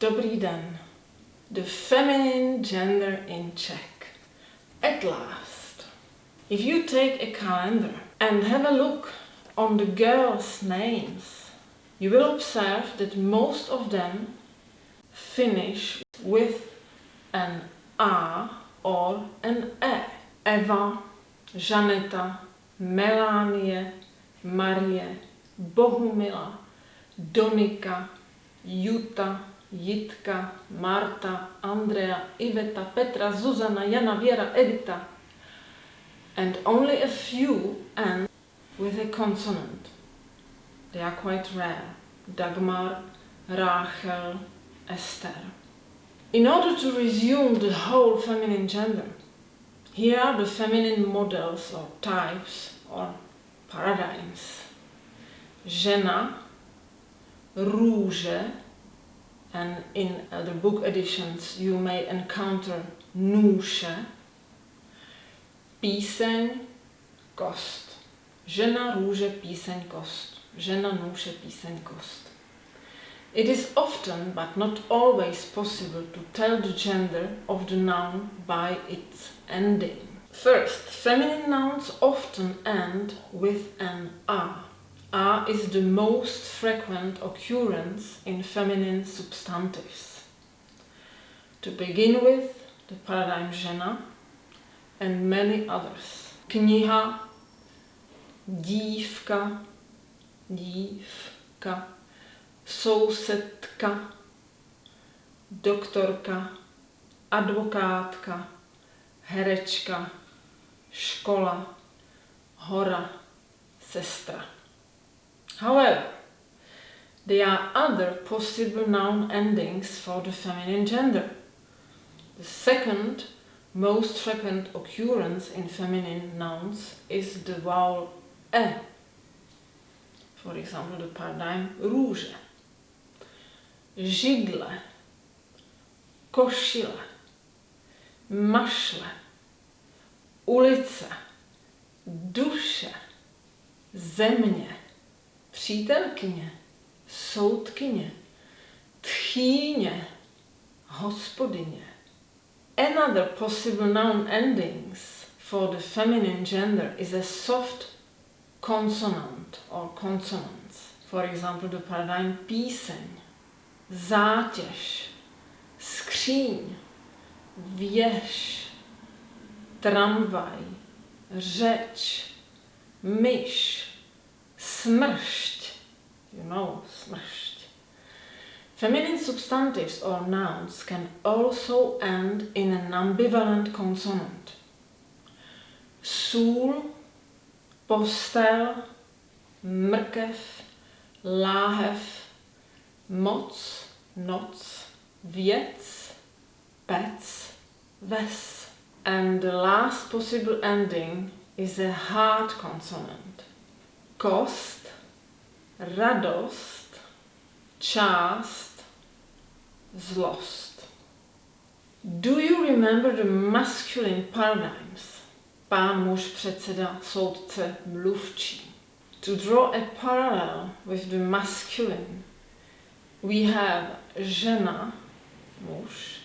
Dobrý den. The feminine gender in Czech. At last. If you take a calendar and have a look on the girls' names, you will observe that most of them finish with an A or an E. Eva, Žaneta, Melanie, Marie, Bohumila, Donika, Juta, Jitka, Marta, Andrea, Iveta, Petra, Zuzana, Jana, Viera, Edita, and only a few end with a consonant. They are quite rare. Dagmar, Rachel, Esther. In order to resume the whole feminine gender, here are the feminine models or types or paradigms. Žena, růže, and in the book editions you may encounter nůše, píseň, kost. Žena, růže, píseň, kost. Žena, nůše, píseň, kost. It is often, but not always possible to tell the gender of the noun by its ending. First, feminine nouns often end with an a. A is the most frequent occurrence in feminine substantives. To begin with, the paradigm žena and many others. Kniha, dívka, dívka, sousedka, doktorka, advokátka, herečka, škola, hora, sestra. However, there are other possible noun endings for the feminine gender. The second most frequent occurrence in feminine nouns is the vowel e. For example, the paradigm růže, židle, košile, mašle, ulice, duše, země, přítelkyně, soudkyně, tchýně, hospodyně. Another possible noun endings for the feminine gender is a soft consonant or consonants. For example, the paradigm píseň, zátěž, skříň, věž, tramvaj, řeč, myš, smršť, you know, smršť. Feminine substantives or nouns can also end in an ambivalent consonant. Sůl, postel, mrkev, láhev, moc, noc, věc, pec, ves. And the last possible ending is a hard consonant. Kost, radost, část, zlost. Do you remember the masculine paradigms? Pán muž, předseda, soudce, mluvčí. To draw a parallel with the masculine, we have žena, muž,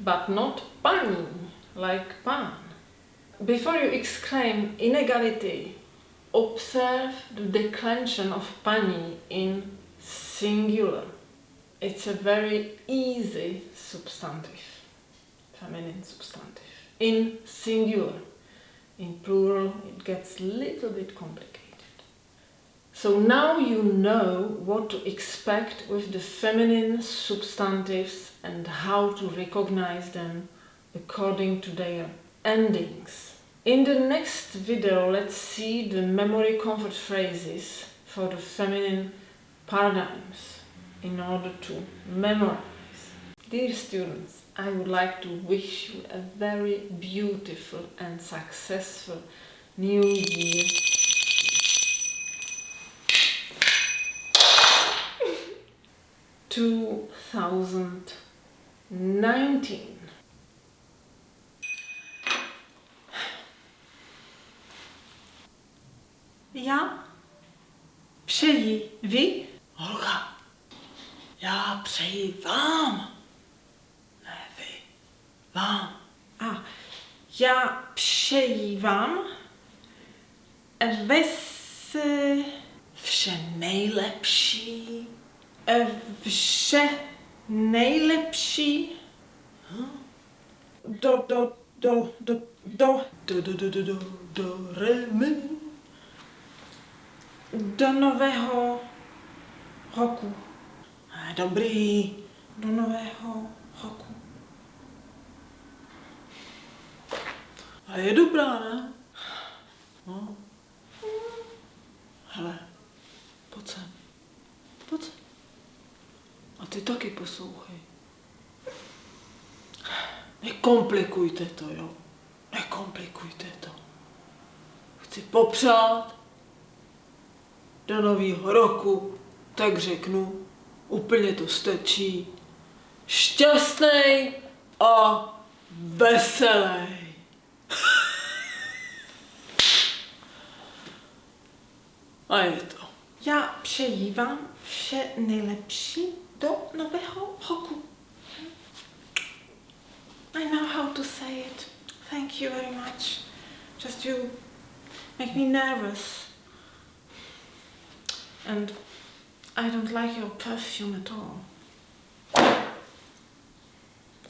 but not paní, like pán. Before you exclaim inequality, observe the declension of paní in singular. It's a very easy substantive, feminine substantive. In singular, in plural, it gets a little bit complicated. So now you know what to expect with the feminine substantives and how to recognize them according to their endings. In the next video, let's see the memory comfort phrases for the feminine paradigms in order to memorize. Dear students, I would like to wish you a very beautiful and successful new year. Two thousand nineteen. Já přeji vy, Olga, Já přeji vám. Ne vy. Vám. A já přeji vám ves, Vše nejlepší. vše nejlepší do, do, do, do, do, Do, do, do, do, do, do, re, mi. Do nového roku. Dobrý. Do nového roku. A je dobrá, ne? No. Hele, pojď sem. Pojď sem. A ty taky poslouchej. Nekomplikujte to, jo. Nekomplikujte to. Chci popřát do nového roku, tak řeknu, úplně to stačí. Šťastnej a veselý. A je to. Já přeji vám vše nejlepší do nového roku. I know how to say it. Thank you very much. Just you make me nervous. And I don't like your perfume at all.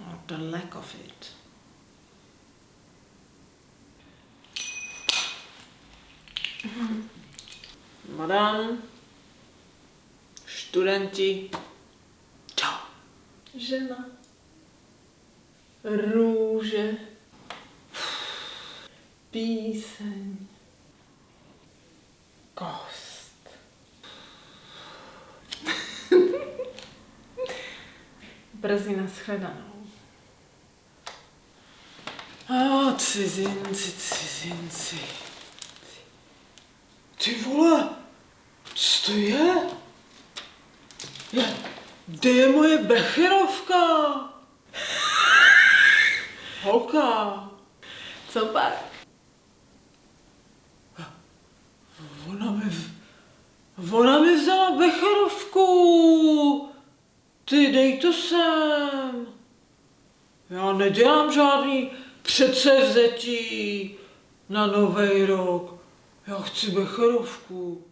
Or the lack of it. Madame, studenti, čau. Žena. Růže, Píseň. kost. Brzy nashledanou. A cizinci, cizinci. Ty vole, co to je? je kde je moje becherovka? Holka, Co pak? ona mi, ona mi vzala becherovku. Ty dej to sem. Já nedělám žádný předsevzetí na nový rok. Já chci becherovku.